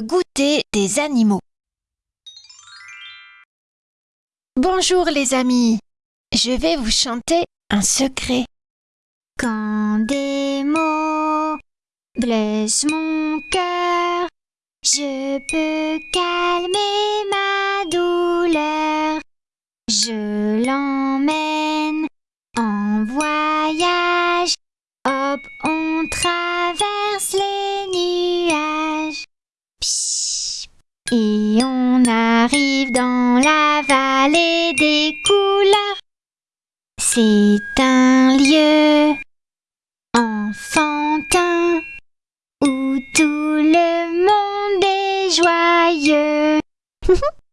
goûter des animaux. Bonjour les amis, je vais vous chanter un secret. Quand des mots blessent mon cœur, je peux calmer ma Et on arrive dans la vallée des couleurs. C'est un lieu enfantin où tout le monde est joyeux.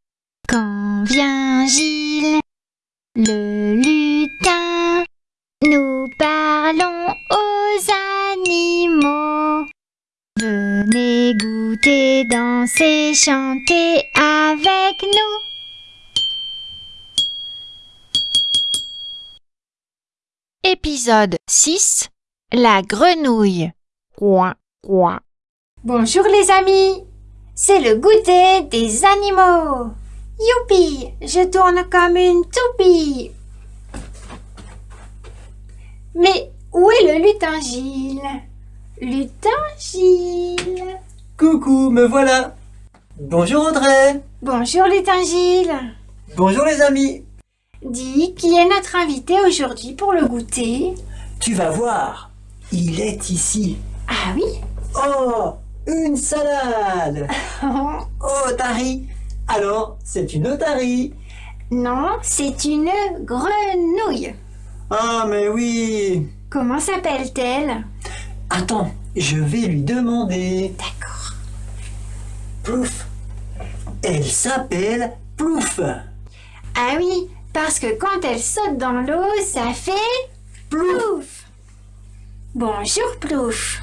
Venez goûter, danser, chanter avec nous. Épisode 6 La grenouille. Bonjour les amis, c'est le goûter des animaux. Youpi, je tourne comme une toupie. Mais où est le lutin Gilles? Lutin Gilles. Coucou, me voilà. Bonjour Audrey. Bonjour lutin Gilles. Bonjour les amis. Dis, qui est notre invité aujourd'hui pour le goûter. Tu vas voir, il est ici. Ah oui. Oh, une salade. Oh, Tari. Alors, c'est une otarie Non, c'est une grenouille. Ah, mais oui. Comment s'appelle-t-elle? Attends, je vais lui demander. D'accord. Plouf Elle s'appelle Plouf Ah oui, parce que quand elle saute dans l'eau, ça fait plouf. Bonjour plouf.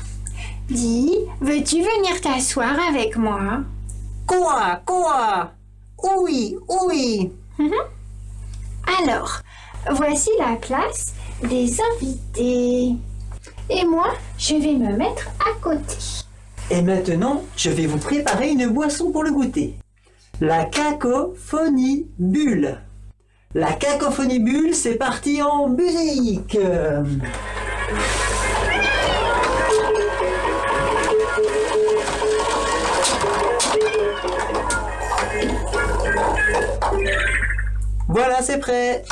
Dis, veux-tu venir t'asseoir avec moi? Quoi Quoi? Oui, oui Alors, voici la place des invités. Et moi, je vais me mettre à côté. Et maintenant, je vais vous préparer une boisson pour le goûter. La cacophonie bulle. La cacophonie bulle, c'est parti en musique. Voilà, c'est prêt.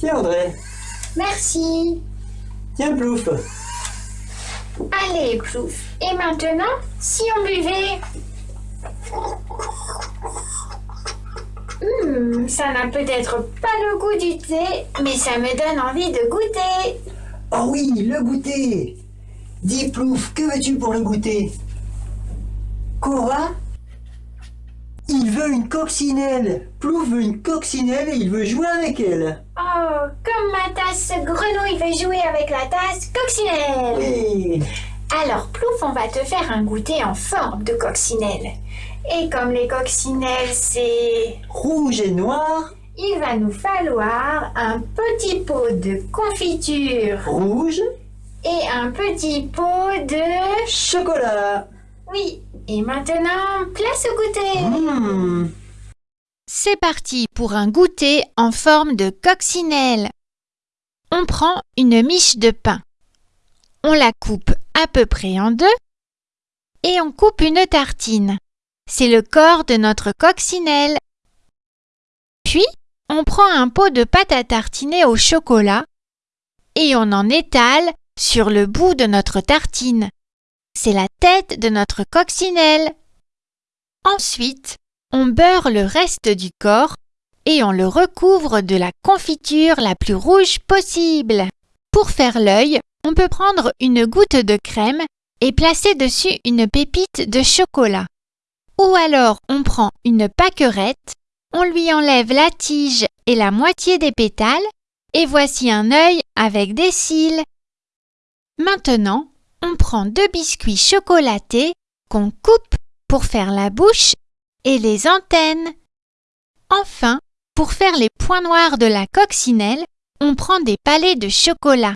Tiens, André. Merci. Tiens, Plouf. Allez, plouf. Et maintenant, si on buvait Hmm, ça n'a peut-être pas le goût du thé, mais ça me donne envie de goûter. Oh oui, le goûter. Dis, Plouf, que veux-tu pour le goûter? Cora Il veut une coccinelle. Plouf veut une coccinelle et il veut jouer avec elle. Oh, comme ma tasse grenouille veut jouer avec la tasse coccinelle. Oui. Alors, Plouf, on va te faire un goûter en forme de coccinelle. Et comme les coccinelles, c'est... Rouge et noir, Il va nous falloir un petit pot de confiture rouge, et un petit pot de... chocolat. Oui, et maintenant, place au goûter. Mmh. C'est parti pour un goûter en forme de coccinelle. On prend une miche de pain. On la coupe à peu près en deux et on coupe une tartine. C'est le corps de notre coccinelle. Puis, on prend un pot de pâte à tartiner au chocolat et on en étale sur le bout de notre tartine. C'est la tête de notre coccinelle. Ensuite, on beurre le reste du corps et on le recouvre de la confiture la plus rouge possible. Pour faire l'œil, on peut prendre une goutte de crème et placer dessus une pépite de chocolat. Ou alors on prend une pâquerette, on lui enlève la tige et la moitié des pétales, et voici un œil avec des cils. Maintenant, on prend deux biscuits chocolatés qu'on coupe pour faire la bouche et les antennes. Enfin, pour faire les points noirs de la coccinelle, on prend des palets de chocolat.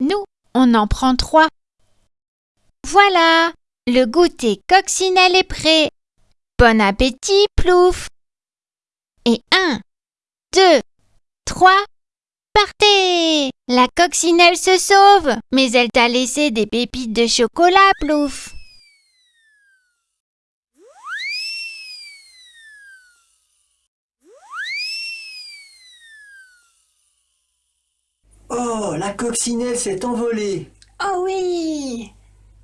Nous, on en prend trois. Voilà, le goûter coccinelle est prêt. Bon appétit, plouf. Et un, deux, trois, partez La coccinelle se sauve, mais elle t'a laissé des pépites de chocolat, plouf. Oh, la coccinelle s'est envolée. Oh oui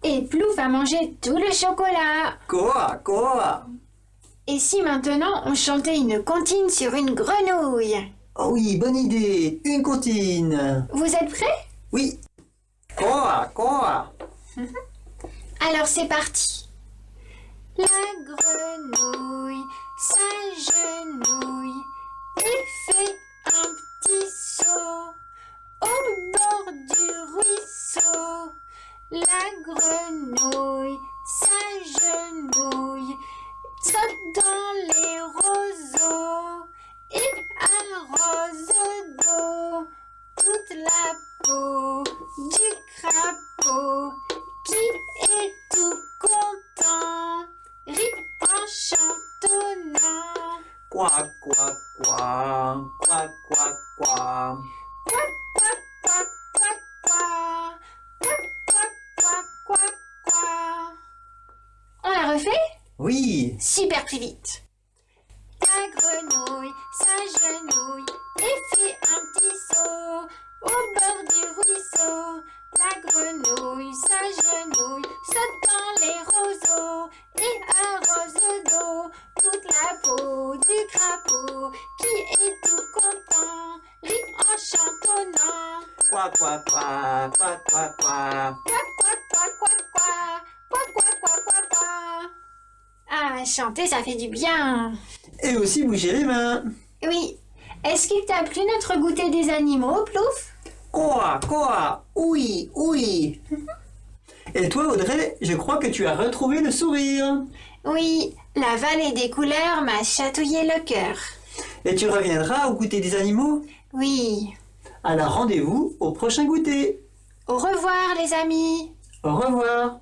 Et Plouf a mangé tout le chocolat. Quoi, quoi? Et si maintenant on chantait une comptine sur une grenouille? Oh oui, bonne idée. Une comptine. Vous êtes prêts? Oui. Quoi, quoi? Alors c'est parti. La grenouille s'agenouille et fait un petit saut au bord du ruisseau. La grenouille s'agenouille, saute dans les roseaux d'eau toute la peau du crapaud qui est tout content, rit en chantonnant. Quoi, quoi, quoi Quoi, quoi, quoi Quoi, quoi, quoi, quoi, quoi Quoi, quoi, quoi, quoi, quoi On la refait? Oui. Super plus vite. La grenouille s'agenouille et fait un petit saut au bord du ruisseau. La grenouille s'agenouille, saute dans les roseaux et arrose d'eau toute la peau du crapaud qui est tout content, rit en chantonnant. Quoi, quoi, quoi Quoi, quoi, quoi, chanter, ça fait du bien Et aussi bouger les mains. Oui. Est-ce qu'il t'a plu notre goûter des animaux, Plouf? Quoi, quoi? Oui, oui. Et toi, Audrey, je crois que tu as retrouvé le sourire. Oui, la vallée des couleurs m'a chatouillé le cœur. Et tu reviendras au goûter des animaux? Oui. Alors rendez-vous au prochain goûter. Au revoir, les amis Au revoir.